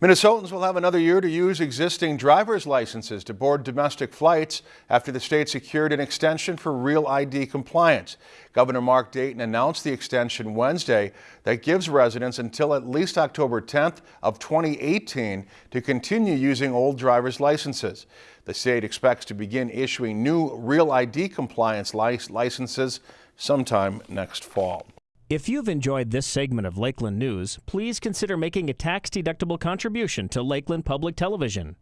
Minnesotans will have another year to use existing driver's licenses to board domestic flights after the state secured an extension for real ID compliance. Governor Mark Dayton announced the extension Wednesday that gives residents until at least October 10th of 2018 to continue using old driver's licenses. The state expects to begin issuing new real ID compliance licenses sometime next fall. If you've enjoyed this segment of Lakeland News, please consider making a tax-deductible contribution to Lakeland Public Television.